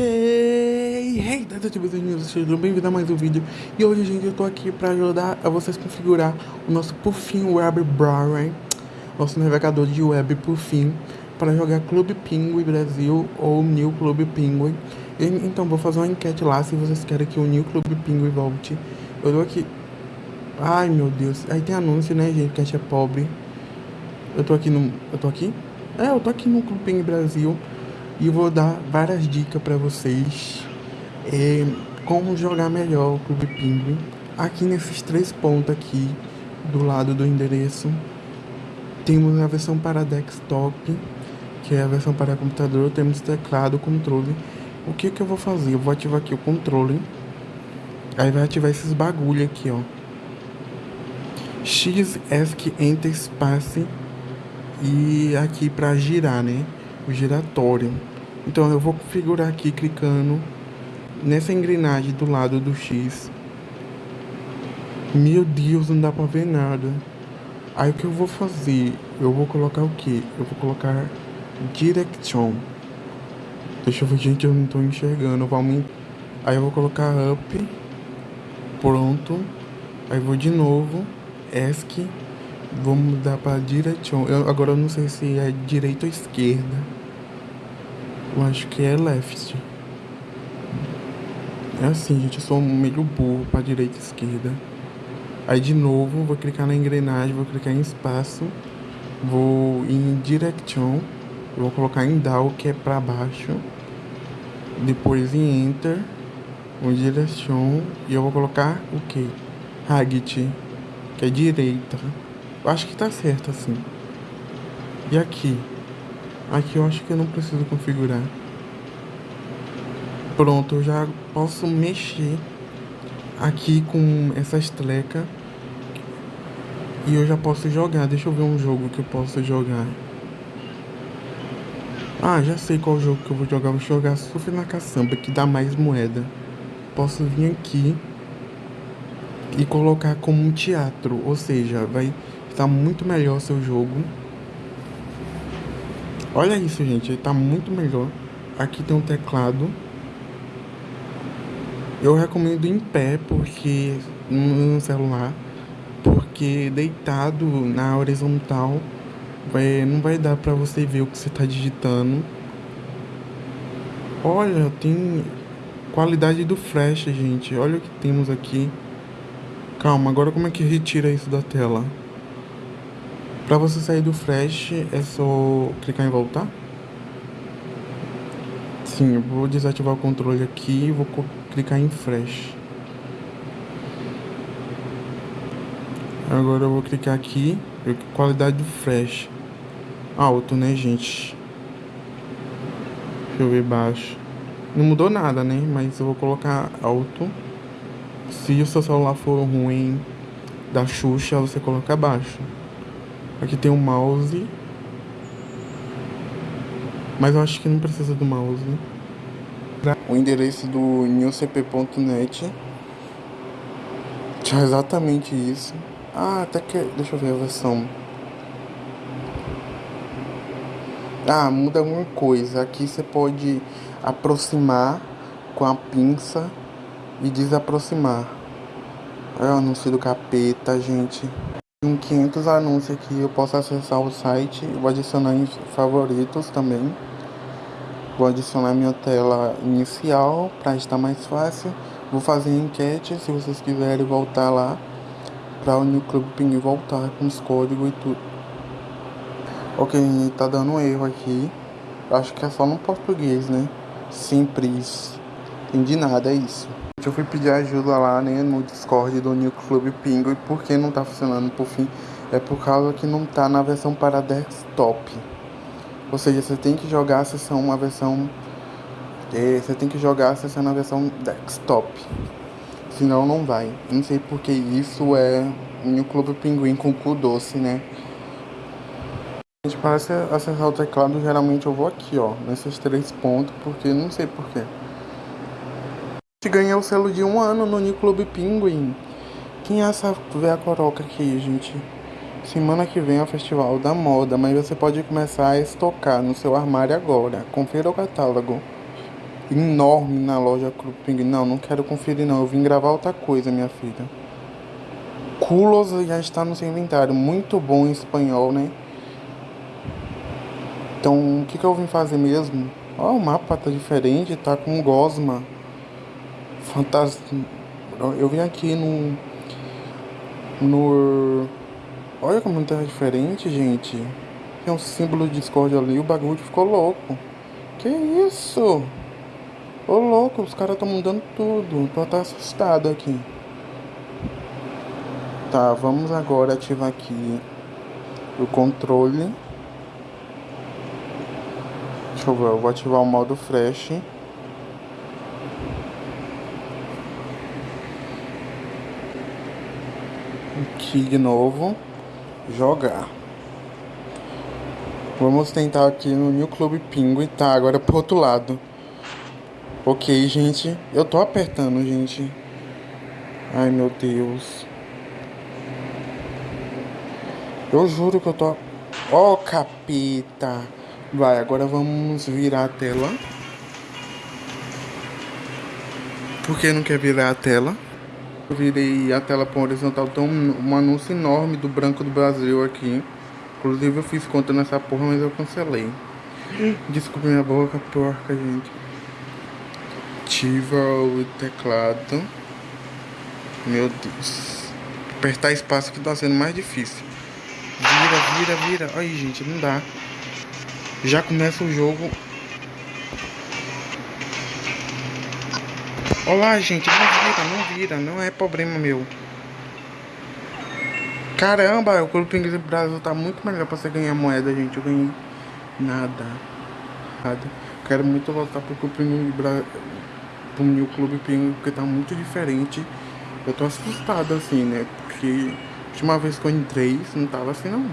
Hey, hey, detetives e sejam bem-vindos a mais um vídeo. E hoje, gente, eu tô aqui pra ajudar a vocês configurar o nosso Puffin Web Browser Nosso navegador de web Puffin Para jogar Clube Penguin Brasil ou New Clube Penguin e, Então, vou fazer uma enquete lá se vocês querem que o New Clube Penguin volte. Eu tô aqui. Ai, meu Deus, aí tem anúncio, né, gente, que a gente é pobre. Eu tô aqui no... Eu tô aqui? É, eu tô aqui no Clube Penguin Brasil e vou dar várias dicas para vocês é, como jogar melhor o Clube Penguin. Aqui nesses três pontos aqui do lado do endereço temos a versão para desktop, que é a versão para computador, temos teclado, controle. O que que eu vou fazer? Eu vou ativar aqui o controle. Aí vai ativar esses bagulho aqui, ó. X, ESC, Enter, Space e aqui para girar, né? O giratório. Então eu vou configurar aqui clicando nessa engrenagem do lado do X. Meu Deus, não dá pra ver nada. Aí o que eu vou fazer? Eu vou colocar o que? Eu vou colocar Direction. Deixa eu ver, gente, eu não tô enxergando. Vamos... Aí eu vou colocar Up. Pronto. Aí vou de novo. ESC. Vou mudar para Direction. Eu, agora eu não sei se é direita ou esquerda. Eu acho que é left. É assim, gente, eu sou meio burro pra direita e esquerda. Aí de novo, vou clicar na engrenagem, vou clicar em espaço, vou em direction, vou colocar em down, que é pra baixo. Depois em enter, vou em direction, e eu vou colocar o que? Right, que é direita. Eu acho que tá certo assim. E aqui? Aqui eu acho que eu não preciso configurar. Pronto, eu já posso mexer aqui com essa estreca. E eu já posso jogar. Deixa eu ver um jogo que eu posso jogar. Ah, já sei qual jogo que eu vou jogar. Vou jogar Surf na Caçamba, que dá mais moeda. Posso vir aqui e colocar como um teatro. Ou seja, vai estar muito melhor seu jogo. Olha isso, gente. Ele tá muito melhor. Aqui tem um teclado. Eu recomendo em pé, porque no celular, porque deitado na horizontal vai, não vai dar pra você ver o que você tá digitando. Olha, tem qualidade do flash, gente. Olha o que temos aqui. Calma, agora como é que retira isso da tela? Para você sair do flash, é só clicar em voltar. Sim, eu vou desativar o controle aqui e vou clicar em flash. Agora eu vou clicar aqui, qualidade do flash. Alto, né, gente? Deixa eu ver baixo. Não mudou nada, né? Mas eu vou colocar alto. Se o seu celular for ruim da Xuxa, você coloca baixo. Aqui tem um mouse. Mas eu acho que não precisa do mouse. O endereço do newcp.net. Tinha exatamente isso. Ah, até que. Deixa eu ver a versão. Ah, muda alguma coisa. Aqui você pode aproximar com a pinça e desaproximar. É o anúncio do capeta, gente. Em 500 anúncios aqui eu posso acessar o site, vou adicionar em favoritos também. Vou adicionar minha tela inicial para estar mais fácil. Vou fazer enquete se vocês quiserem voltar lá para o New Club Ping voltar com os códigos e tudo. Ok, tá dando um erro aqui. Acho que é só no português, né? Simples. Entendi nada, é isso. Eu fui pedir ajuda lá, né, no Discord do New Club Pingo e por que não tá funcionando por fim? É por causa que não tá na versão para desktop. Ou seja, você tem que jogar a sessão uma versão é, você tem que jogar a sessão na versão desktop. Senão não vai. Não sei porque isso é New Club Pinguim com cu doce, né? Gente parece acessar o teclado, geralmente eu vou aqui, ó, nesses três pontos, porque não sei porquê ganhou o selo de um ano no New Club Penguin. Quem é essa a coroca aqui, gente? Semana que vem é o Festival da Moda, mas você pode começar a estocar no seu armário agora. Confira o catálogo. enorme na loja Clube Pinguim. Não, não quero conferir não. Eu vim gravar outra coisa, minha filha. Culos já está no seu inventário. Muito bom em espanhol, né? Então, o que, que eu vim fazer mesmo? Ó, o mapa tá diferente, tá com gosma. Fantasma. Eu vim aqui no. No. Olha como tá diferente, gente. Tem um símbolo de Discord ali, o bagulho ficou louco. Que isso? Ô louco, os caras estão mudando tudo. Tô até assustado aqui. Tá, vamos agora ativar aqui o controle. Deixa eu ver, eu vou ativar o modo flash. Aqui de novo. Jogar. Vamos tentar aqui no New Club Pinguim. Tá, agora pro outro lado. Ok, gente. Eu tô apertando, gente. Ai, meu Deus. Eu juro que eu tô... Ó, oh, capeta. Vai, agora vamos virar a tela. Por que não quer virar a tela? Eu virei a tela para horizontal. Tem um, um anúncio enorme do Branco do Brasil aqui. Inclusive eu fiz conta nessa porra, mas eu cancelei. Desculpa minha boca porca, gente ativa o teclado. Meu Deus. Apertar espaço que tá sendo mais difícil. Vira, vira, vira. Aí, gente, não dá. Já começa o jogo. Olá, gente. Não vira, não vira. Não é problema meu. Caramba, o Clube Inglês do Brasil tá muito melhor pra você ganhar moeda, gente. Eu ganhei nada. Nada. Quero muito voltar pro Clube Inglês do Brasil pro New Clube Pinguim, porque tá muito diferente. Eu tô assustado assim, né? Porque a última vez que eu entrei, não tava assim não.